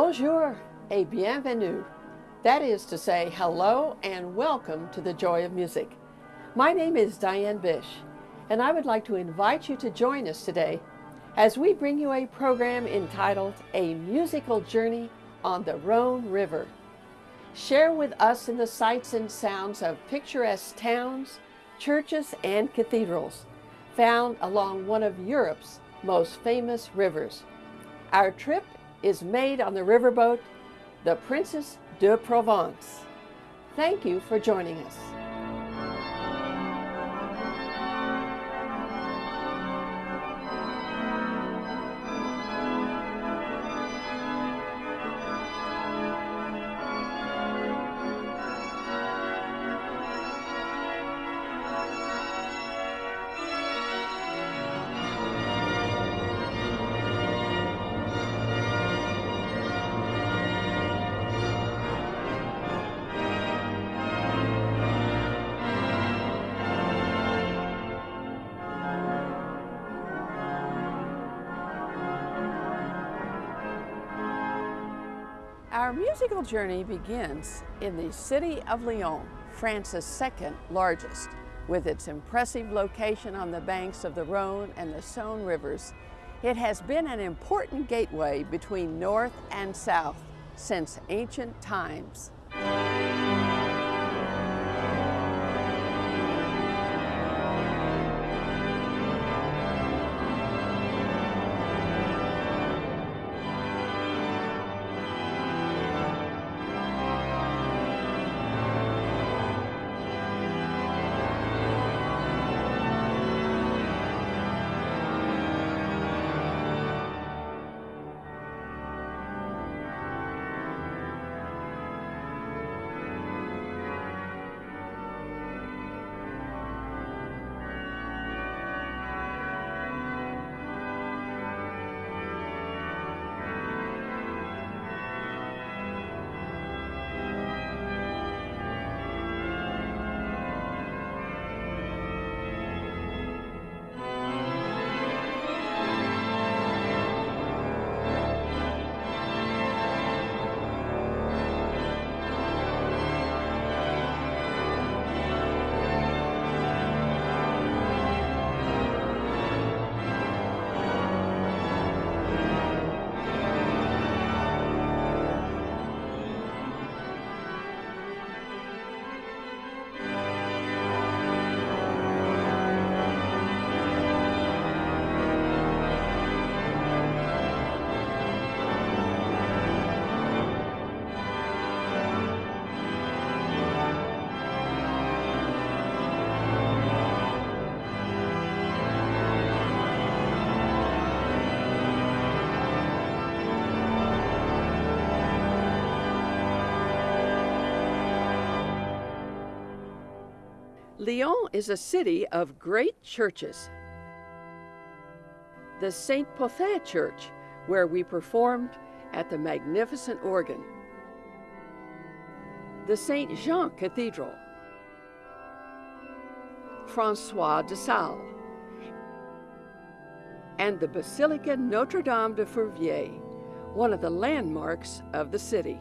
Bonjour et bienvenue. That is to say, hello and welcome to the Joy of Music. My name is Diane Bish, and I would like to invite you to join us today as we bring you a program entitled A Musical Journey on the Rhone River. Share with us in the sights and sounds of picturesque towns, churches, and cathedrals found along one of Europe's most famous rivers. Our trip is made on the riverboat, the Princess de Provence. Thank you for joining us. Our musical journey begins in the city of Lyon, France's second largest. With its impressive location on the banks of the Rhone and the Saône rivers, it has been an important gateway between North and South since ancient times. Lyon is a city of great churches. The Saint Pothin Church, where we performed at the magnificent organ. The Saint Jean Cathedral. Francois de Sales. And the Basilica Notre Dame de Fourvière, one of the landmarks of the city.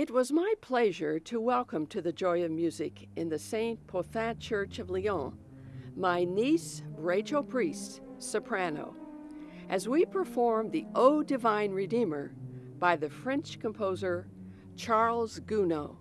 It was my pleasure to welcome to the Joy of Music in the St. Pothin Church of Lyon my niece, Rachel Priest, soprano, as we perform the O Divine Redeemer by the French composer Charles Gounod.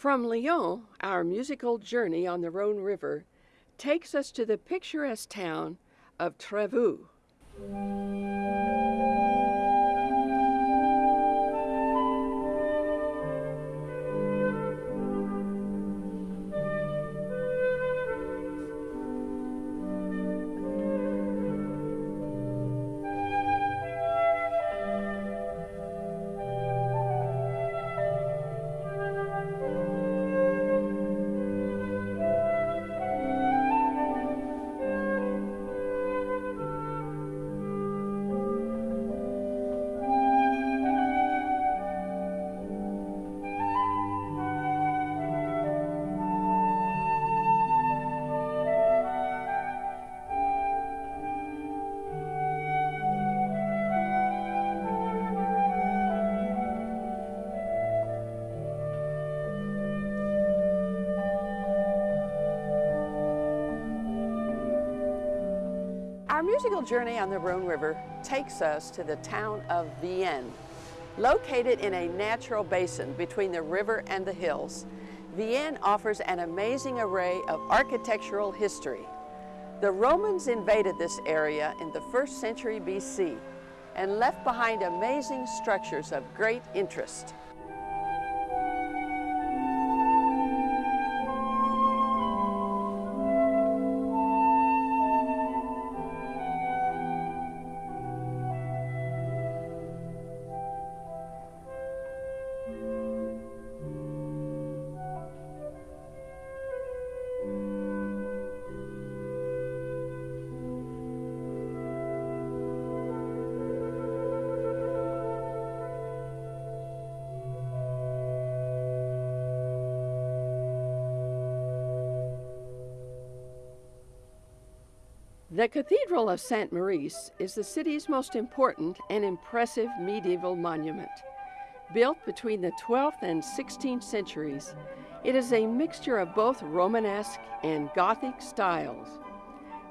From Lyon, our musical journey on the Rhone River takes us to the picturesque town of Trevoux. Musical journey on the Rhone River takes us to the town of Vienne. Located in a natural basin between the river and the hills, Vienne offers an amazing array of architectural history. The Romans invaded this area in the first century BC and left behind amazing structures of great interest. The Cathedral of Saint Maurice is the city's most important and impressive medieval monument. Built between the 12th and 16th centuries, it is a mixture of both Romanesque and Gothic styles.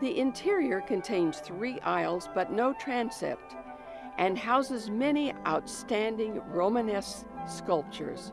The interior contains three aisles but no transept and houses many outstanding Romanesque sculptures.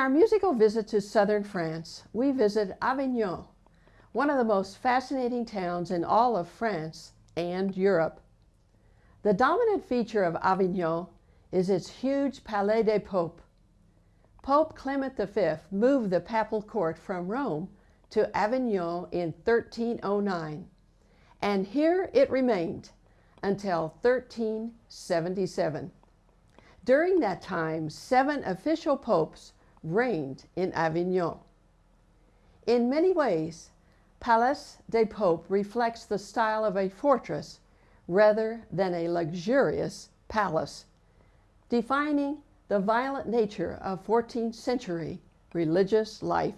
Our musical visit to southern France, we visit Avignon, one of the most fascinating towns in all of France and Europe. The dominant feature of Avignon is its huge Palais des Popes. Pope Clement V moved the papal court from Rome to Avignon in 1309, and here it remained until 1377. During that time, seven official popes reigned in Avignon. In many ways, Palais des Popes reflects the style of a fortress rather than a luxurious palace, defining the violent nature of 14th century religious life.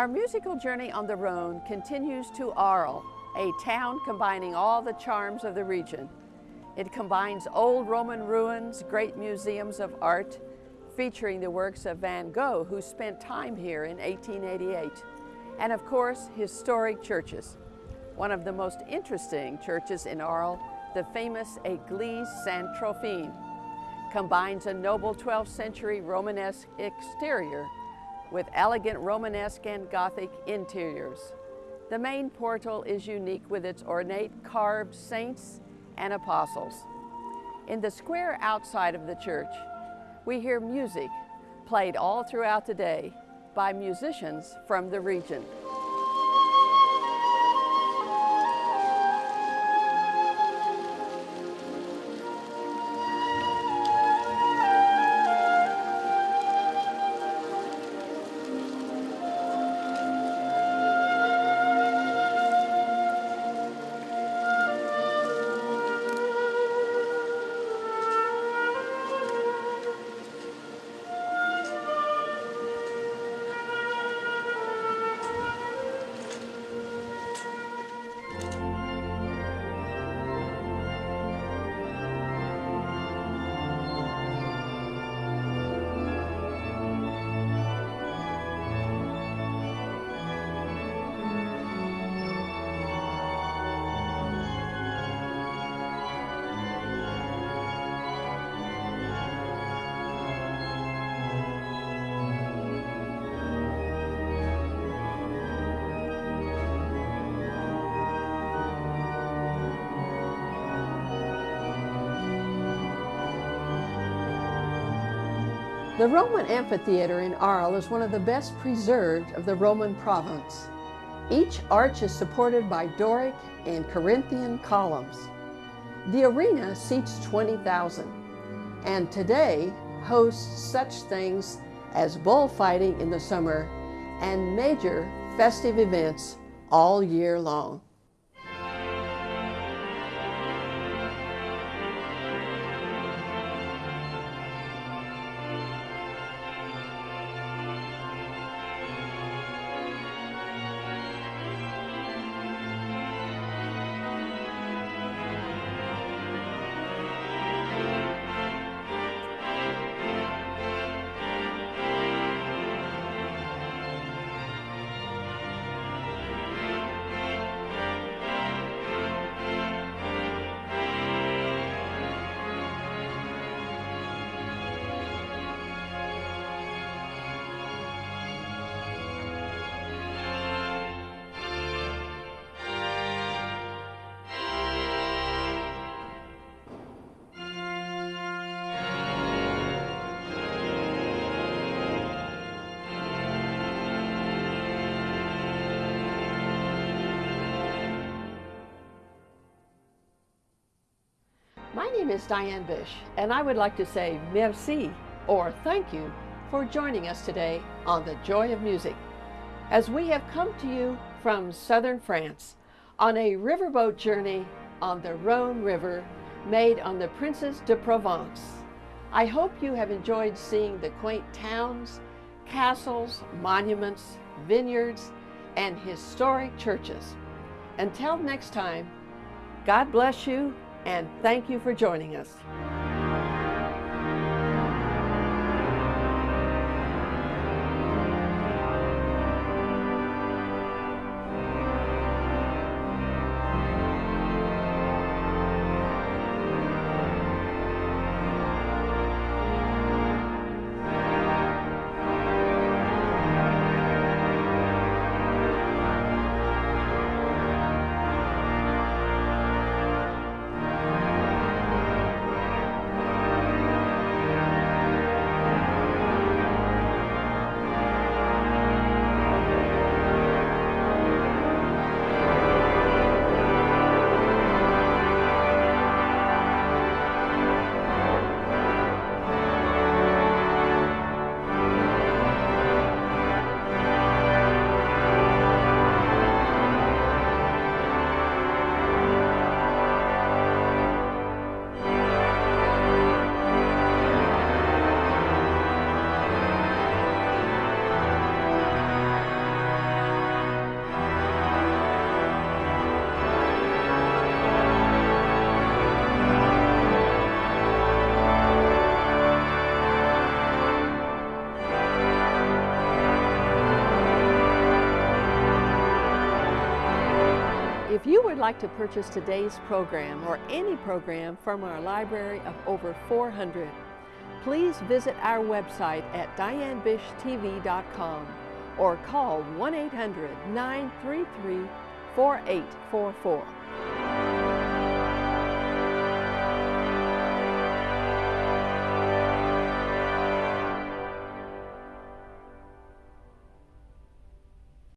Our musical journey on the Rhone continues to Arles, a town combining all the charms of the region. It combines old Roman ruins, great museums of art, featuring the works of Van Gogh, who spent time here in 1888, and of course, historic churches. One of the most interesting churches in Arles, the famous Église Saint-Trophime, combines a noble 12th century Romanesque exterior with elegant Romanesque and Gothic interiors. The main portal is unique with its ornate carved saints and apostles. In the square outside of the church, we hear music played all throughout the day by musicians from the region. The Roman amphitheater in Arles is one of the best preserved of the Roman province. Each arch is supported by Doric and Corinthian columns. The arena seats 20,000 and today hosts such things as bullfighting in the summer and major festive events all year long. Name is Diane Bish, and I would like to say merci, or thank you, for joining us today on The Joy of Music, as we have come to you from southern France on a riverboat journey on the Rhone River made on the Princess de Provence. I hope you have enjoyed seeing the quaint towns, castles, monuments, vineyards, and historic churches. Until next time, God bless you and thank you for joining us. Like to purchase today's program or any program from our library of over 400, please visit our website at dianebishtv.com or call 1 800 933 4844.